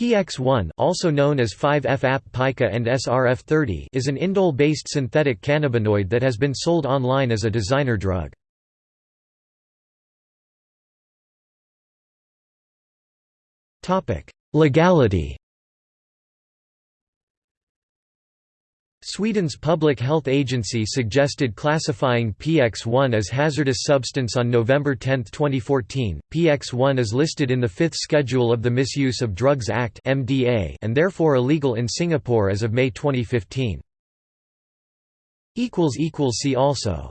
PX1 also known as 5-FAP pica and SRF30 is an indole-based synthetic cannabinoid that has been sold online as a designer drug. Legality Sweden's public health agency suggested classifying PX1 as hazardous substance on November 10, 2014. PX1 is listed in the fifth schedule of the Misuse of Drugs Act (MDA) and therefore illegal in Singapore as of May 2015. Equals equals See also